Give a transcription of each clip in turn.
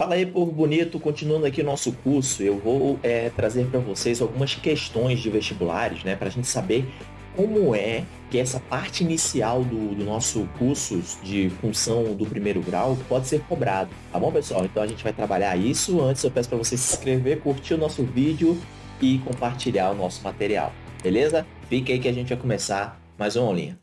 Fala aí, povo bonito. Continuando aqui nosso curso, eu vou é, trazer para vocês algumas questões de vestibulares, né? Para a gente saber como é que essa parte inicial do, do, nosso curso de função do primeiro grau pode ser cobrado. Tá bom, pessoal? Então a gente vai trabalhar isso. Antes eu peço para você se inscrever, curtir o nosso vídeo e compartilhar o nosso material. Beleza? Fica aí que a gente vai começar mais uma aulinha.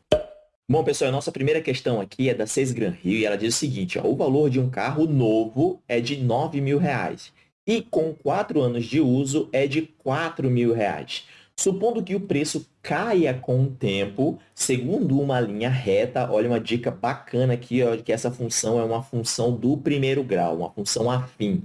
Bom, pessoal, a nossa primeira questão aqui é da Seis Gran Rio e ela diz o seguinte, ó, o valor de um carro novo é de 9 mil reais e com 4 anos de uso é de 4 mil reais. Supondo que o preço caia com o tempo, segundo uma linha reta, olha uma dica bacana aqui, ó, que essa função é uma função do primeiro grau, uma função afim.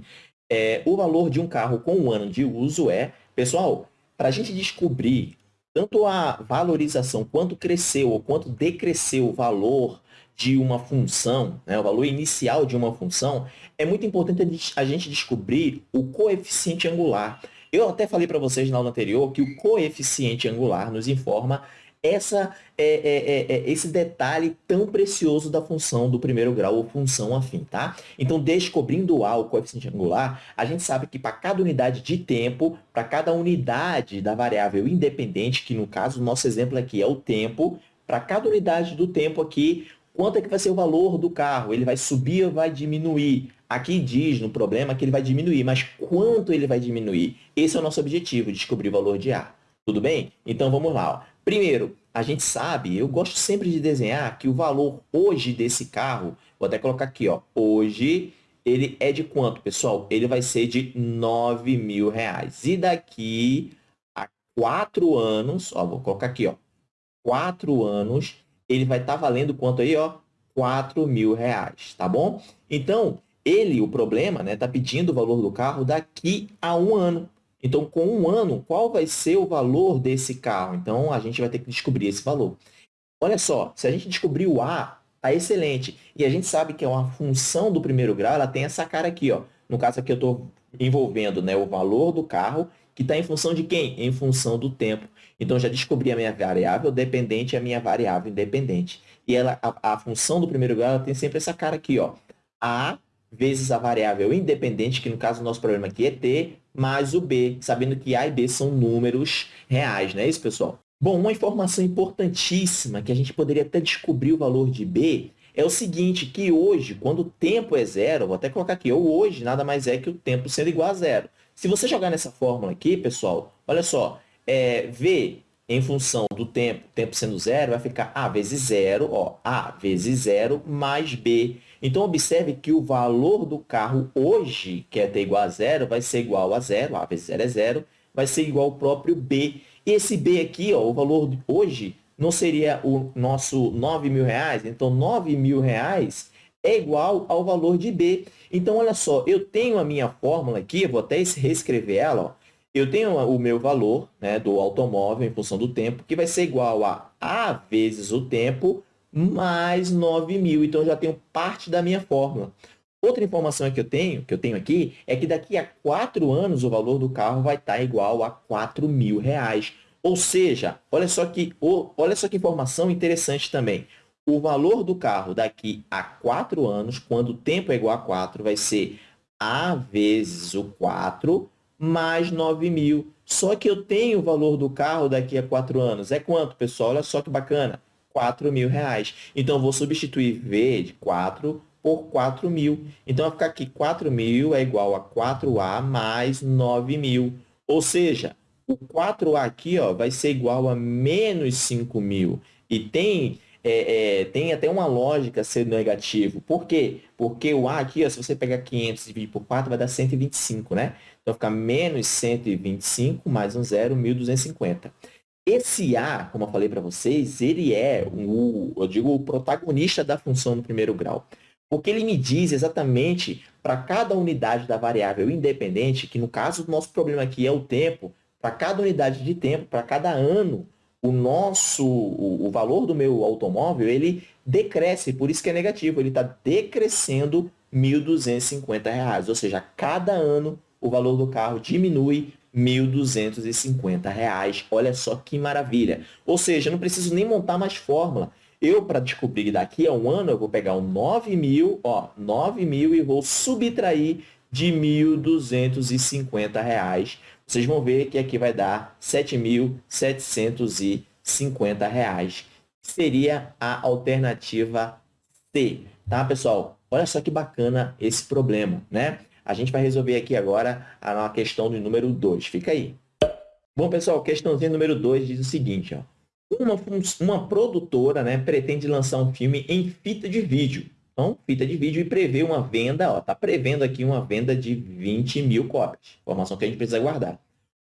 É, o valor de um carro com um ano de uso é, pessoal, para a gente descobrir tanto a valorização, quanto cresceu ou quanto decresceu o valor de uma função, né, o valor inicial de uma função, é muito importante a gente descobrir o coeficiente angular. Eu até falei para vocês na aula anterior que o coeficiente angular nos informa essa, é, é, é, é, esse detalhe tão precioso da função do primeiro grau ou função afim, tá? Então, descobrindo A, o coeficiente angular, a gente sabe que para cada unidade de tempo, para cada unidade da variável independente, que no caso, o nosso exemplo aqui é o tempo, para cada unidade do tempo aqui, quanto é que vai ser o valor do carro? Ele vai subir ou vai diminuir? Aqui diz no problema que ele vai diminuir, mas quanto ele vai diminuir? Esse é o nosso objetivo, descobrir o valor de A. Tudo bem? Então, vamos lá. Ó. Primeiro, a gente sabe, eu gosto sempre de desenhar que o valor hoje desse carro, vou até colocar aqui, ó, hoje ele é de quanto, pessoal? Ele vai ser de 9 mil reais. E daqui a quatro anos, ó, vou colocar aqui, ó, quatro anos, ele vai estar tá valendo quanto aí, ó? 4 mil reais, tá bom? Então, ele, o problema, né, tá pedindo o valor do carro daqui a um ano. Então, com um ano, qual vai ser o valor desse carro? Então, a gente vai ter que descobrir esse valor. Olha só, se a gente descobrir o A, tá excelente. E a gente sabe que é uma função do primeiro grau, ela tem essa cara aqui. Ó. No caso aqui, eu estou envolvendo né, o valor do carro, que está em função de quem? Em função do tempo. Então, já descobri a minha variável dependente e a minha variável independente. E ela, a, a função do primeiro grau tem sempre essa cara aqui. Ó. A vezes a variável independente, que no caso o nosso problema aqui é t, mais o b, sabendo que a e b são números reais, não é isso, pessoal? Bom, uma informação importantíssima que a gente poderia até descobrir o valor de b é o seguinte, que hoje, quando o tempo é zero, vou até colocar aqui, ou hoje nada mais é que o tempo sendo igual a zero. Se você jogar nessa fórmula aqui, pessoal, olha só, é, v em função do tempo, tempo sendo zero, vai ficar a vezes zero, ó, a vezes zero mais b. Então, observe que o valor do carro hoje, que é t igual a zero, vai ser igual a zero, a vezes zero é zero, vai ser igual ao próprio b. E esse b aqui, ó, o valor hoje, não seria o nosso 9 mil reais? Então, 9 mil reais é igual ao valor de b. Então, olha só, eu tenho a minha fórmula aqui, vou até reescrever ela, ó, eu tenho o meu valor né, do automóvel em função do tempo, que vai ser igual a A vezes o tempo mais 9 mil. Então, eu já tenho parte da minha fórmula. Outra informação que eu tenho, que eu tenho aqui, é que daqui a 4 anos o valor do carro vai estar igual a 4 mil reais. Ou seja, olha só, que, olha só que informação interessante também. O valor do carro daqui a 4 anos, quando o tempo é igual a 4, vai ser A vezes o 4 mais 9 mil. Só que eu tenho o valor do carro daqui a quatro anos. É quanto, pessoal? Olha só que bacana. 4 mil reais. Então, vou substituir V de 4 por 4 mil. Então, vai ficar aqui 4 mil é igual a 4A mais 9 mil. Ou seja, o 4A aqui ó, vai ser igual a menos 5 mil. E tem, é, é, tem até uma lógica ser negativo. Por quê? Porque o A aqui, ó, se você pegar 500 e dividir por 4, vai dar 125, né? Então, fica menos 125 mais um zero, 1.250. Esse A, como eu falei para vocês, ele é, o, eu digo, o protagonista da função no primeiro grau. Porque ele me diz exatamente para cada unidade da variável independente, que no caso do nosso problema aqui é o tempo, para cada unidade de tempo, para cada ano, o nosso, o, o, valor do meu automóvel, ele decresce, por isso que é negativo, ele está decrescendo R$ 1.250, ou seja, cada ano o valor do carro diminui R$ 1.250. Olha só que maravilha. Ou seja, não preciso nem montar mais fórmula. Eu, para descobrir daqui a um ano, eu vou pegar o 9 mil, ó, 9 mil e vou subtrair de R$ 1.250. Vocês vão ver que aqui vai dar R$ 7.750. Seria a alternativa C, tá, pessoal? Olha só que bacana esse problema, né? A gente vai resolver aqui agora a questão do número 2. Fica aí. Bom, pessoal, questãozinha número 2 diz o seguinte, ó. Uma, uma produtora né, pretende lançar um filme em fita de vídeo. Então, fita de vídeo e prevê uma venda, está prevendo aqui uma venda de 20 mil cópias. Informação que a gente precisa guardar.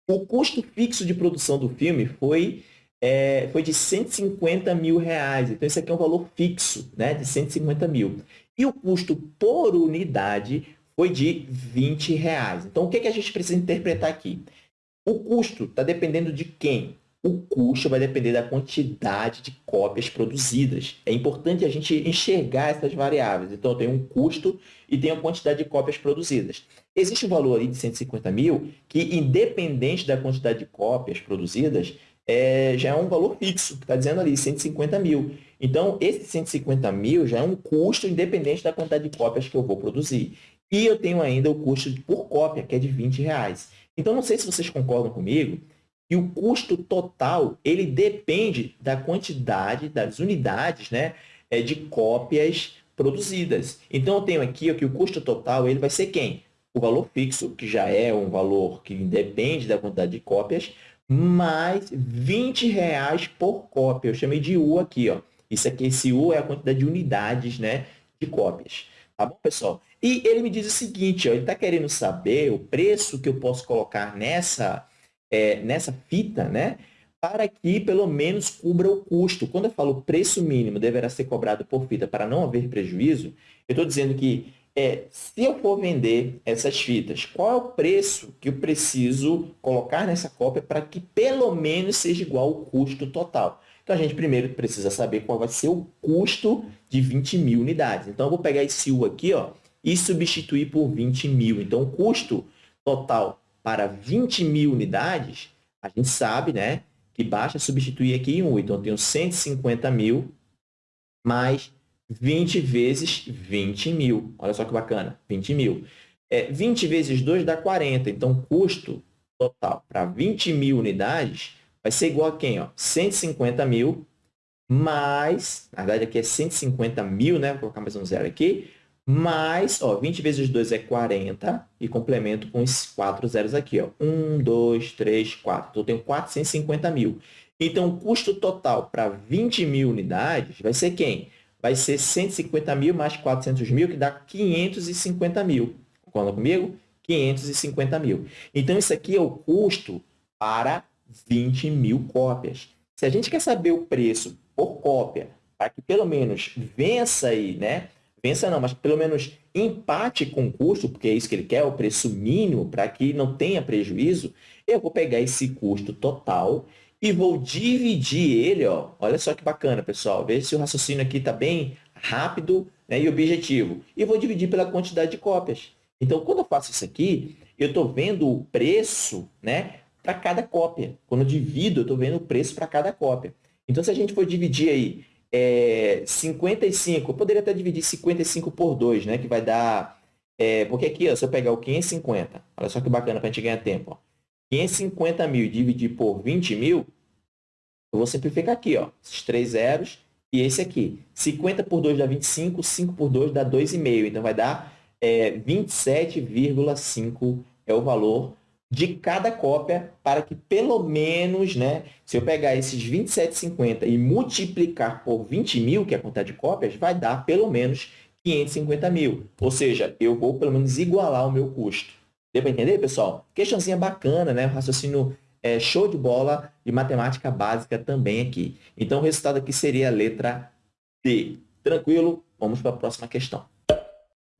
O custo fixo de produção do filme foi, é, foi de 150 mil reais. Então, esse aqui é um valor fixo, né, de 150 mil. E o custo por unidade foi de 20 reais. Então, o que, que a gente precisa interpretar aqui? O custo está dependendo de quem? O custo vai depender da quantidade de cópias produzidas. É importante a gente enxergar essas variáveis. Então, eu tenho um custo e tenho a quantidade de cópias produzidas. Existe um valor aí de 150 mil que, independente da quantidade de cópias produzidas, é, já é um valor fixo, que está dizendo ali, 150 mil. Então, esse 150 mil já é um custo independente da quantidade de cópias que eu vou produzir. E eu tenho ainda o custo por cópia, que é de 20 reais. Então, não sei se vocês concordam comigo, que o custo total ele depende da quantidade das unidades né, é, de cópias produzidas. Então, eu tenho aqui ó, que o custo total ele vai ser quem? O valor fixo, que já é um valor que depende da quantidade de cópias, mais 20 reais por cópia. Eu chamei de U aqui. Ó. Isso aqui, esse U é a quantidade de unidades né, de cópias. Tá bom, pessoal? E ele me diz o seguinte, ó, ele está querendo saber o preço que eu posso colocar nessa é, nessa fita, né? Para que pelo menos cubra o custo. Quando eu falo preço mínimo deverá ser cobrado por fita para não haver prejuízo, eu estou dizendo que é, se eu for vender essas fitas, qual é o preço que eu preciso colocar nessa cópia para que pelo menos seja igual ao custo total? Então, a gente primeiro precisa saber qual vai ser o custo de 20 mil unidades. Então, eu vou pegar esse U aqui ó, e substituir por 20 mil. Então, o custo total para 20 mil unidades, a gente sabe né, que basta substituir aqui em 1. Então, eu tenho 150 mil mais 20 vezes 20 mil. Olha só que bacana, 20 mil. É, 20 vezes 2 dá 40. Então, custo total para 20 mil unidades vai ser igual a quem? Ó? 150 mil mais, na verdade aqui é 150 mil, né? Vou colocar mais um zero aqui, mais, ó, 20 vezes 2 é 40, e complemento com os quatro zeros aqui, ó. 1, 2, 3, 4. Então, eu tenho 450 mil. Então, o custo total para 20 mil unidades vai ser quem? Vai ser 150 mil mais 400 mil, que dá 550 mil. Concorda comigo? 550 mil. Então, isso aqui é o custo para 20 mil cópias. Se a gente quer saber o preço por cópia, para que pelo menos vença aí, né? Vença não, mas pelo menos empate com o custo, porque é isso que ele quer, o preço mínimo, para que não tenha prejuízo, eu vou pegar esse custo total e vou dividir ele, ó. olha só que bacana, pessoal, veja se o raciocínio aqui está bem rápido né, e objetivo. E vou dividir pela quantidade de cópias. Então, quando eu faço isso aqui, eu estou vendo o preço né, para cada cópia. Quando eu divido, eu estou vendo o preço para cada cópia. Então, se a gente for dividir aí é, 55, eu poderia até dividir 55 por 2, né? Que vai dar... É, porque aqui, ó, se eu pegar o 550, olha só que bacana para a gente ganhar tempo. Ó. 550 mil dividir por 20 mil, eu vou simplificar aqui, ó, esses três zeros e esse aqui. 50 por 2 dá 25, 5 por 2 dá 2,5. Então, vai dar é, 27,5 é o valor de cada cópia para que pelo menos, né, se eu pegar esses 27,50 e multiplicar por 20 mil, que é a quantidade de cópias, vai dar pelo menos 550 mil. Ou seja, eu vou pelo menos igualar o meu custo. Deu para entender, pessoal? Questãozinha bacana, né? raciocínio é, show de bola de matemática básica também aqui. Então, o resultado aqui seria a letra D. Tranquilo? Vamos para a próxima questão.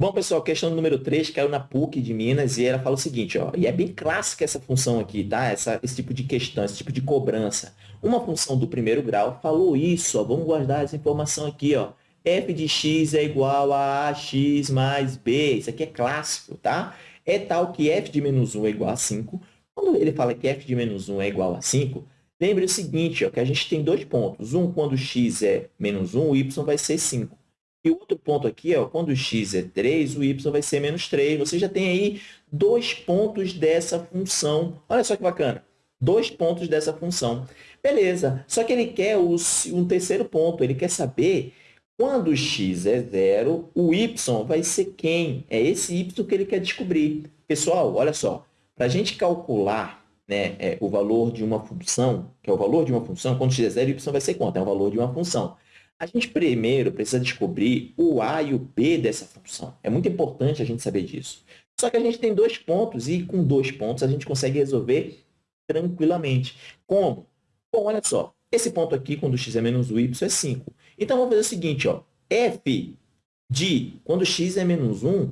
Bom, pessoal, questão número 3 caiu na PUC de Minas e ela fala o seguinte, ó, e é bem clássica essa função aqui, tá? Essa, esse tipo de questão, esse tipo de cobrança. Uma função do primeiro grau falou isso, ó, vamos guardar essa informação aqui, ó. f de x é igual a ax mais b. Isso aqui é clássico, tá? É tal que f de menos 1 é igual a 5. Quando ele fala que f de menos 1 é igual a 5, lembre o seguinte, ó, que a gente tem dois pontos. Um, quando x é menos 1, o y vai ser 5. E o outro ponto aqui, ó, quando o x é 3, o y vai ser menos 3. Você já tem aí dois pontos dessa função. Olha só que bacana. Dois pontos dessa função. Beleza. Só que ele quer o, um terceiro ponto. Ele quer saber quando x é zero, o y vai ser quem? É esse y que ele quer descobrir. Pessoal, olha só. Para a gente calcular né, é, o valor de uma função, que é o valor de uma função, quando x é zero, y vai ser quanto? É o valor de uma função. A gente primeiro precisa descobrir o a e o b dessa função. É muito importante a gente saber disso. Só que a gente tem dois pontos e com dois pontos a gente consegue resolver tranquilamente. Como? Bom, olha só. Esse ponto aqui, quando x é menos o y, é 5. Então, vamos fazer o seguinte. Ó. f de, quando x é menos 1,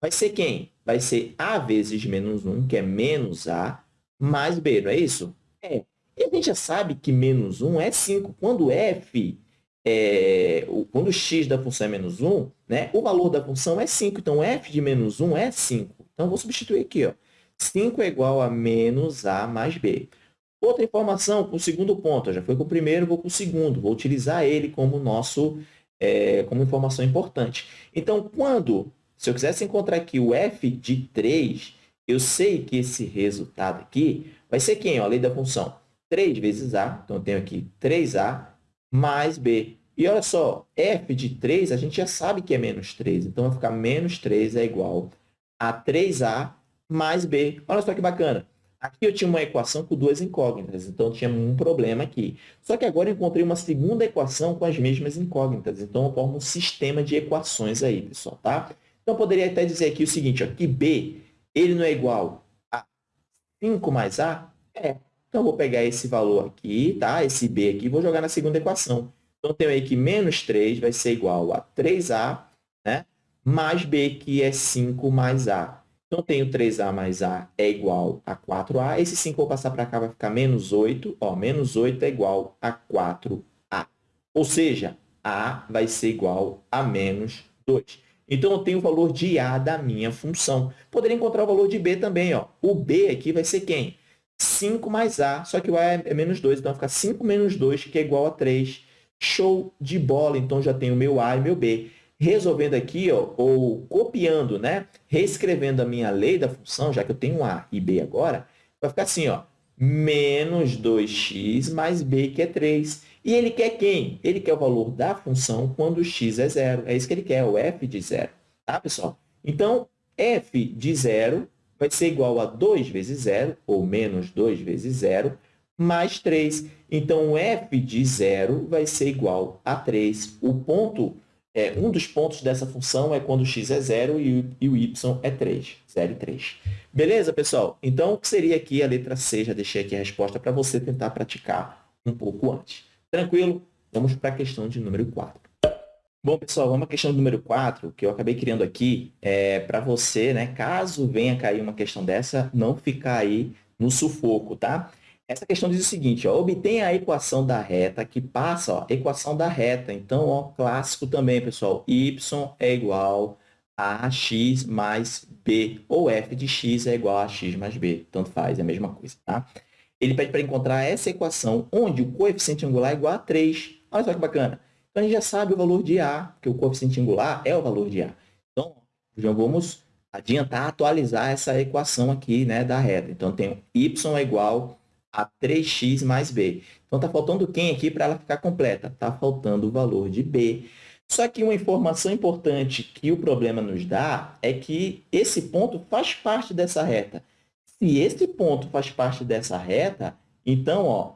vai ser quem? Vai ser a vezes menos 1, que é menos a, mais b, não é isso? É. E a gente já sabe que menos 1 é 5. Quando f é, quando o x da função é menos 1, né, o valor da função é 5. Então, f de menos 1 é 5. Então, vou substituir aqui. Ó. 5 é igual a menos a mais b. Outra informação, para o segundo ponto. Já foi com o primeiro, vou com o segundo. Vou utilizar ele como nosso, é, como informação importante. Então, quando, se eu quisesse encontrar aqui o f de 3, eu sei que esse resultado aqui vai ser quem? Ó, a lei da função. 3 vezes a. Então, eu tenho aqui 3a mais b. E olha só, f de 3, a gente já sabe que é menos 3. Então, vai ficar menos 3 é igual a 3a mais b. Olha só que bacana. Aqui eu tinha uma equação com duas incógnitas, então tinha um problema aqui. Só que agora eu encontrei uma segunda equação com as mesmas incógnitas. Então, eu formo um sistema de equações aí, pessoal, tá? Então, eu poderia até dizer aqui o seguinte, ó, que b ele não é igual a 5 mais a? É. Então, eu vou pegar esse valor aqui, tá? Esse b aqui, vou jogar na segunda equação. Então, eu tenho aí que menos 3 vai ser igual a 3a, né? Mais b, que é 5 mais a. Então, eu tenho 3a mais a é igual a 4a. Esse 5 vou passar para cá, vai ficar menos 8. Ó, menos 8 é igual a 4a. Ou seja, a vai ser igual a menos 2. Então, eu tenho o valor de a da minha função. Poderia encontrar o valor de b também. Ó. O b aqui vai ser quem? 5 mais A, só que o A é, é menos 2, então vai ficar 5 menos 2, que é igual a 3. Show de bola! Então, já tenho meu A e meu B. Resolvendo aqui, ó, ou copiando, né? reescrevendo a minha lei da função, já que eu tenho A e B agora, vai ficar assim, ó, menos 2x mais B, que é 3. E ele quer quem? Ele quer o valor da função quando x é zero. É isso que ele quer, o f de zero. Tá, pessoal? Então, f de zero vai ser igual a 2 vezes 0, ou menos 2 vezes 0, mais 3. Então, o f de 0 vai ser igual a 3. O ponto, é, um dos pontos dessa função é quando x é 0 e, e o y é 3. 0 e 3. Beleza, pessoal? Então, o que seria aqui a letra C? Já deixei aqui a resposta para você tentar praticar um pouco antes. Tranquilo? Vamos para a questão de número 4. Bom, pessoal, vamos à questão número 4, que eu acabei criando aqui é, para você, né, caso venha cair uma questão dessa, não ficar aí no sufoco, tá? Essa questão diz o seguinte, ó, obtenha a equação da reta que passa, ó, equação da reta. Então, ó, clássico também, pessoal, y é igual a x mais b, ou f de x é igual a x mais b, tanto faz, é a mesma coisa, tá? Ele pede para encontrar essa equação onde o coeficiente angular é igual a 3. Olha só que bacana. Então, a gente já sabe o valor de A, que o coeficiente angular é o valor de A. Então, já vamos adiantar, atualizar essa equação aqui né, da reta. Então, tem y é igual a 3x mais b. Então, está faltando quem aqui para ela ficar completa? Está faltando o valor de b. Só que uma informação importante que o problema nos dá é que esse ponto faz parte dessa reta. Se esse ponto faz parte dessa reta, então, ó,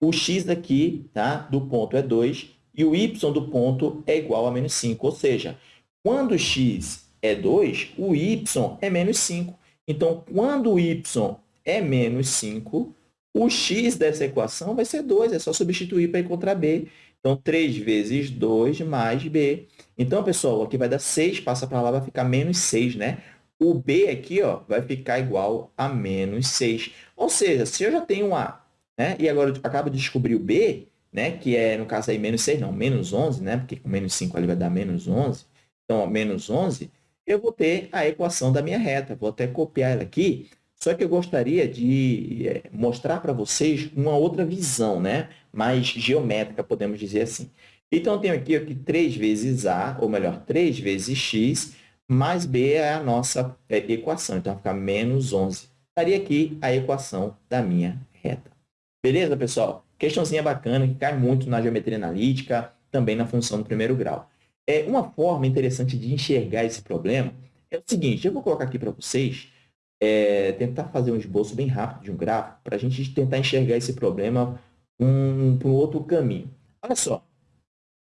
o x daqui tá, do ponto é 2 e o y do ponto é igual a menos 5. Ou seja, quando x é 2, o y é menos 5. Então, quando o y é menos 5, o x dessa equação vai ser 2. É só substituir para encontrar b. Então, 3 vezes 2 mais b. Então, pessoal, aqui vai dar 6, passa para lá, vai ficar menos 6, né? O b aqui ó, vai ficar igual a menos 6. Ou seja, se eu já tenho um a, né, e agora eu acabo de descobrir o b, né? que é, no caso aí, menos 6, não, menos 11, né? porque com menos 5 ali vai dar menos 11. Então, menos 11, eu vou ter a equação da minha reta. Vou até copiar ela aqui, só que eu gostaria de é, mostrar para vocês uma outra visão, né? mais geométrica, podemos dizer assim. Então, eu tenho aqui, aqui 3 vezes A, ou melhor, 3 vezes X, mais B é a nossa é, equação. Então, vai ficar menos 11. Estaria aqui a equação da minha reta. Beleza, pessoal? Questãozinha bacana, que cai muito na geometria analítica, também na função do primeiro grau. É, uma forma interessante de enxergar esse problema é o seguinte, eu vou colocar aqui para vocês, é, tentar fazer um esboço bem rápido de um gráfico, para a gente tentar enxergar esse problema um, por um outro caminho. Olha só,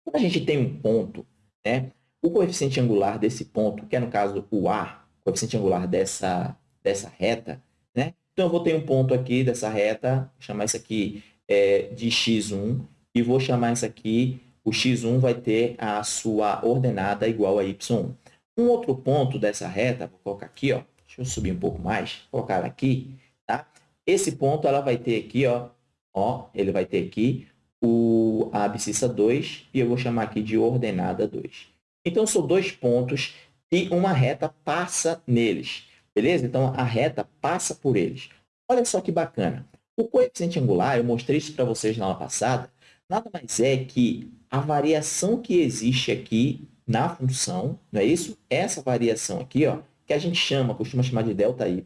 quando a gente tem um ponto, né, o coeficiente angular desse ponto, que é no caso o A, coeficiente angular dessa, dessa reta, né? Então, eu vou ter um ponto aqui dessa reta, chamar isso aqui é, de x1, e vou chamar isso aqui, o x1 vai ter a sua ordenada igual a y1. Um outro ponto dessa reta, vou colocar aqui, ó, deixa eu subir um pouco mais, colocar aqui, tá? Esse ponto ela vai ter aqui, ó, ó, ele vai ter aqui o, a abscissa 2 e eu vou chamar aqui de ordenada 2. Então, são dois pontos e uma reta passa neles, beleza? Então, a reta passa por eles. Olha só que bacana. O coeficiente angular, eu mostrei isso para vocês na aula passada, nada mais é que a variação que existe aqui na função, não é isso? Essa variação aqui, ó, que a gente chama, costuma chamar de delta y,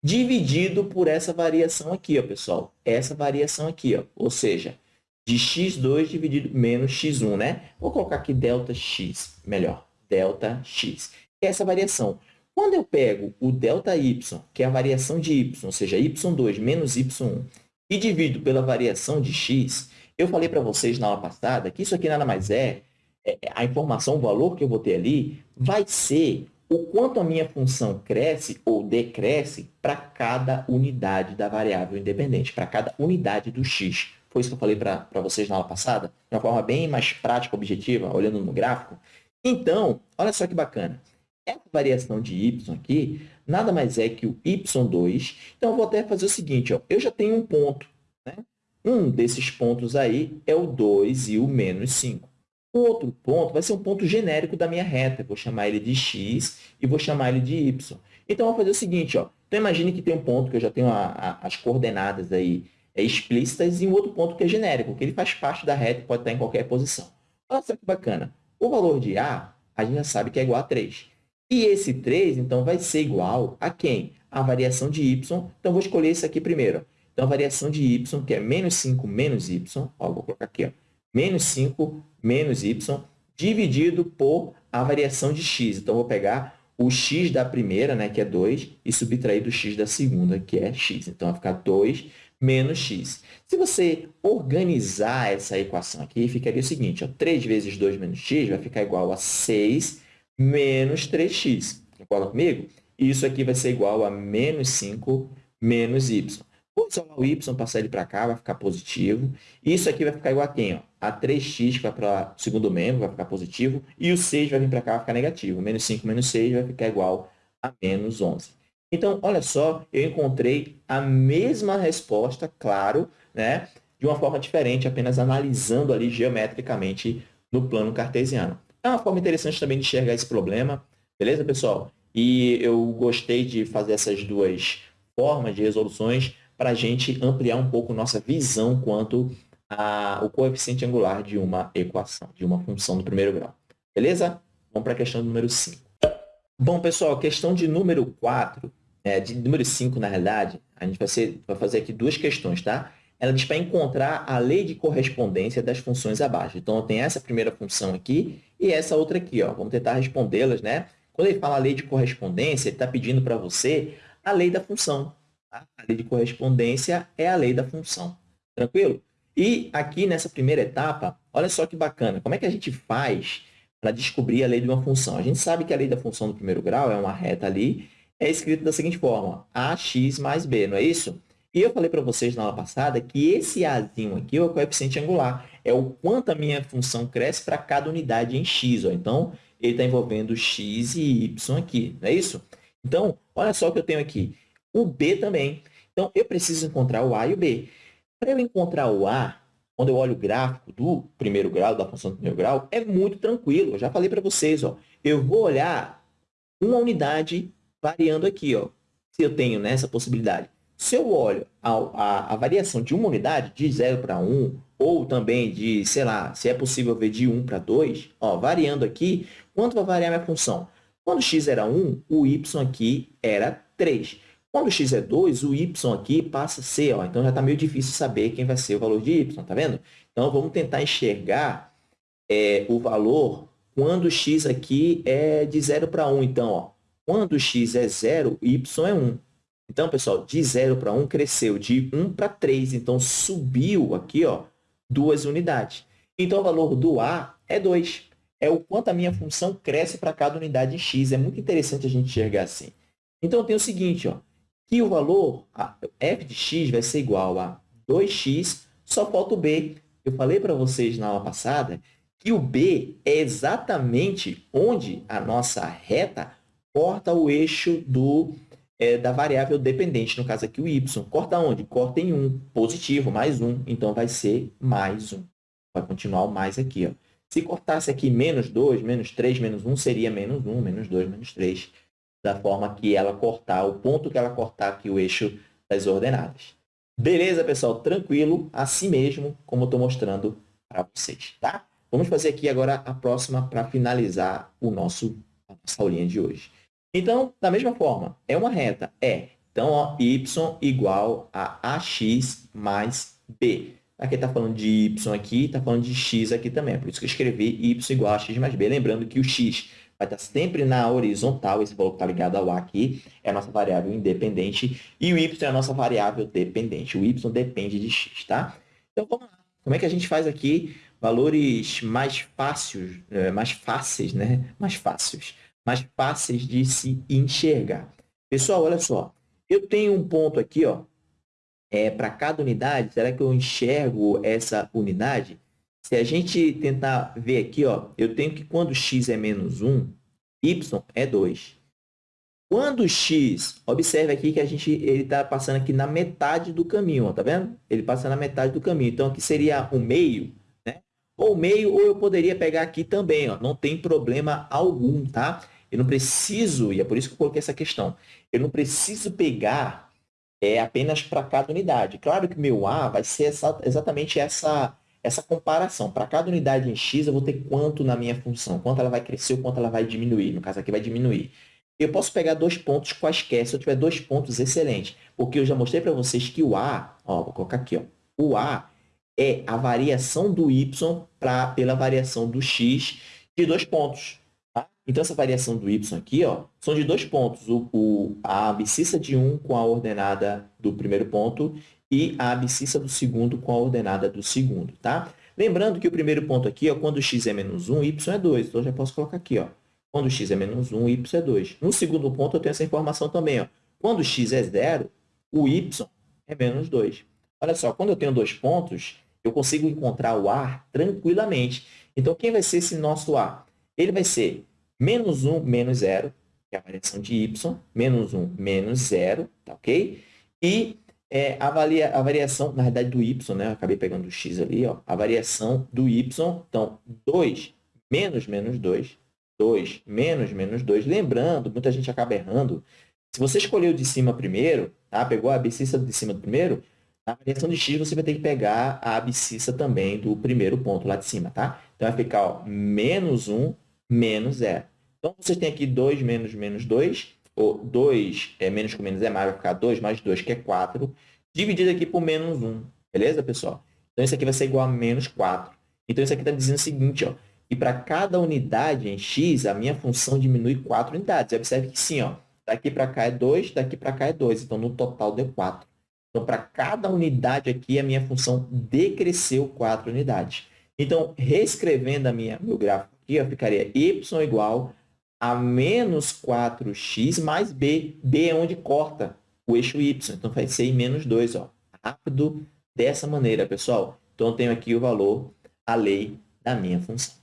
dividido por essa variação aqui, ó, pessoal. Essa variação aqui, ó, ou seja, de x2 dividido menos x1, né? Vou colocar aqui delta x, melhor, delta x. Que é essa variação. Quando eu pego o ΔY, que é a variação de y, ou seja, y2 menos y1, e divido pela variação de x, eu falei para vocês na aula passada que isso aqui nada mais é, é, a informação, o valor que eu vou ter ali, vai ser o quanto a minha função cresce ou decresce para cada unidade da variável independente, para cada unidade do x. Foi isso que eu falei para vocês na aula passada, de uma forma bem mais prática, objetiva, olhando no gráfico. Então, olha só que bacana. Essa variação de y aqui nada mais é que o y2. Então, eu vou até fazer o seguinte, ó, eu já tenho um ponto. Né? Um desses pontos aí é o 2 e o menos 5. O outro ponto vai ser um ponto genérico da minha reta. Eu vou chamar ele de x e vou chamar ele de y. Então, eu vou fazer o seguinte. Ó. Então, imagine que tem um ponto que eu já tenho a, a, as coordenadas aí é, explícitas e um outro ponto que é genérico, que ele faz parte da reta e pode estar em qualquer posição. Olha só que bacana. O valor de A, a gente já sabe que é igual a 3. E esse 3, então, vai ser igual a quem? A variação de y. Então, vou escolher isso aqui primeiro. Então, a variação de y, que é menos 5 menos y, ó, vou colocar aqui, ó, menos 5 menos y, dividido por a variação de x. Então, vou pegar o x da primeira, né, que é 2, e subtrair do x da segunda, que é x. Então, vai ficar 2 menos x. Se você organizar essa equação aqui, ficaria o seguinte, ó, 3 vezes 2 menos x vai ficar igual a 6 menos 3x. Concorda comigo? Isso aqui vai ser igual a menos 5 menos y. Vou isolar o y, passar ele para cá, vai ficar positivo. Isso aqui vai ficar igual a quem? Ó? A 3x, que vai para o segundo membro, vai ficar positivo. E o 6 vai vir para cá, vai ficar negativo. Menos 5 menos 6 vai ficar igual a menos 11. Então, olha só, eu encontrei a mesma resposta, claro, né? de uma forma diferente, apenas analisando ali geometricamente no plano cartesiano. É uma forma interessante também de enxergar esse problema, beleza, pessoal? E eu gostei de fazer essas duas formas de resoluções para a gente ampliar um pouco nossa visão quanto ao coeficiente angular de uma equação, de uma função do primeiro grau. Beleza? Vamos para a questão número 5. Bom, pessoal, questão de número 4, é, de número 5, na realidade, a gente vai, ser, vai fazer aqui duas questões, tá? Ela diz para encontrar a lei de correspondência das funções abaixo. Então, tem essa primeira função aqui e essa outra aqui. Ó. Vamos tentar respondê-las, né? Quando ele fala lei de correspondência, ele está pedindo para você a lei da função. Tá? A lei de correspondência é a lei da função. Tranquilo? E aqui nessa primeira etapa, olha só que bacana. Como é que a gente faz para descobrir a lei de uma função? A gente sabe que a lei da função do primeiro grau é uma reta ali, é escrito da seguinte forma, ax mais b, não é isso? E eu falei para vocês na aula passada que esse azinho aqui é o coeficiente angular. É o quanto a minha função cresce para cada unidade em x. Ó. Então, ele está envolvendo x e y aqui, não é isso? Então, olha só o que eu tenho aqui o B também. Então, eu preciso encontrar o A e o B. Para eu encontrar o A, quando eu olho o gráfico do primeiro grau, da função do primeiro grau, é muito tranquilo. Eu já falei para vocês, ó, eu vou olhar uma unidade variando aqui. Ó, se eu tenho nessa possibilidade. Se eu olho a, a, a variação de uma unidade, de 0 para 1, ou também de, sei lá, se é possível ver de 1 para 2, ó, variando aqui, quanto vai variar minha função? Quando x era 1, o y aqui era 3. Quando x é 2, o y aqui passa a ser, ó, então já está meio difícil saber quem vai ser o valor de y, tá vendo? Então, vamos tentar enxergar é, o valor quando x aqui é de 0 para 1. Então, ó, quando x é 0, y é 1. Então, pessoal, de 0 para 1 cresceu de 1 para 3. Então, subiu aqui ó, duas unidades. Então, o valor do A é 2. É o quanto a minha função cresce para cada unidade em x. É muito interessante a gente enxergar assim. Então, tenho o seguinte, ó, que o valor f de x vai ser igual a 2x, só falta o b. Eu falei para vocês na aula passada que o b é exatamente onde a nossa reta corta o eixo do é, da variável dependente, no caso aqui o y. Corta onde? Corta em 1, positivo, mais 1. Então, vai ser mais 1. Vai continuar o mais aqui. Ó. Se cortasse aqui menos 2, menos 3, menos 1, seria menos 1, menos 2, menos 3. Da forma que ela cortar, o ponto que ela cortar aqui o eixo das ordenadas. Beleza, pessoal? Tranquilo, assim mesmo, como eu estou mostrando para vocês, tá? Vamos fazer aqui agora a próxima para finalizar o nosso, a nossa aulinha de hoje. Então, da mesma forma, é uma reta? É. Então, ó, y igual a ax mais b. Aqui está falando de y aqui, está falando de x aqui também. Por isso que eu escrevi y igual a x mais b. Lembrando que o x vai estar sempre na horizontal, esse valor que está ligado ao a aqui é a nossa variável independente, e o y é a nossa variável dependente. O y depende de x, tá? Então, vamos lá. Como é que a gente faz aqui valores mais fáceis, é, mais fáceis, né? Mais fáceis mais fáceis de se enxergar. Pessoal, olha só. Eu tenho um ponto aqui, ó, é, para cada unidade. Será que eu enxergo essa unidade? Se a gente tentar ver aqui, ó, eu tenho que quando x é menos 1, y é 2. Quando x, observe aqui que a gente ele está passando aqui na metade do caminho, tá vendo? Ele passa na metade do caminho. Então, aqui seria o meio, né? Ou meio, ou eu poderia pegar aqui também, ó. Não tem problema algum, tá? Eu não preciso, e é por isso que eu coloquei essa questão, eu não preciso pegar é, apenas para cada unidade. Claro que meu A vai ser essa, exatamente essa, essa comparação. Para cada unidade em x, eu vou ter quanto na minha função, quanto ela vai crescer ou quanto ela vai diminuir. No caso aqui, vai diminuir. Eu posso pegar dois pontos quaisquer, se eu tiver dois pontos excelentes, porque eu já mostrei para vocês que o A, ó, vou colocar aqui, ó, o A é a variação do y pra, pela variação do x de dois pontos. Então, essa variação do y aqui ó, são de dois pontos. O, o, a abscissa de 1 com a ordenada do primeiro ponto e a abscissa do segundo com a ordenada do segundo. Tá? Lembrando que o primeiro ponto aqui, ó, quando x é menos 1, y é 2. Então, já posso colocar aqui. Ó, quando x é menos 1, y é 2. No segundo ponto, eu tenho essa informação também. Ó. Quando x é 0, o y é menos 2. Olha só, quando eu tenho dois pontos, eu consigo encontrar o A tranquilamente. Então, quem vai ser esse nosso A? Ele vai ser menos 1 menos 0, que é a variação de y, menos 1 menos 0, tá ok? E é, a, valia, a variação, na verdade, do y, né? Eu acabei pegando o x ali, ó. A variação do y, então, 2 menos menos 2, 2 menos menos 2. Lembrando, muita gente acaba errando. Se você escolheu de cima primeiro, tá? pegou a abscissa de cima do primeiro, na variação de x você vai ter que pegar a abscissa também do primeiro ponto lá de cima, tá? Então, vai ficar ó, menos 1 menos 0. Então, vocês têm aqui 2 menos menos 2, ou 2 é, menos com menos é mais, vai ficar 2 mais 2, que é 4, dividido aqui por menos 1. Beleza, pessoal? Então, isso aqui vai ser igual a menos 4. Então, isso aqui está dizendo o seguinte, ó, que para cada unidade em x, a minha função diminui 4 unidades. Observe que sim, ó, daqui para cá é 2, daqui para cá é 2. Então, no total deu 4. Então, para cada unidade aqui, a minha função decresceu 4 unidades. Então, reescrevendo a minha, meu gráfico aqui, ó, ficaria y igual a menos 4x mais b. b é onde corta o eixo y. Então, vai ser menos 2. Ó. Rápido dessa maneira, pessoal. Então, eu tenho aqui o valor, a lei da minha função.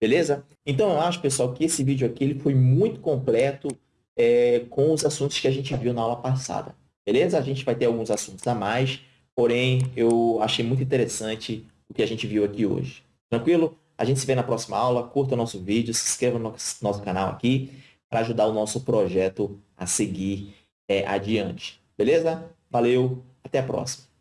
Beleza? Então, eu acho, pessoal, que esse vídeo aqui ele foi muito completo é, com os assuntos que a gente viu na aula passada. Beleza? A gente vai ter alguns assuntos a mais, porém, eu achei muito interessante o que a gente viu aqui hoje. Tranquilo? A gente se vê na próxima aula. Curta o nosso vídeo, se inscreva no nosso canal aqui para ajudar o nosso projeto a seguir é, adiante. Beleza? Valeu, até a próxima.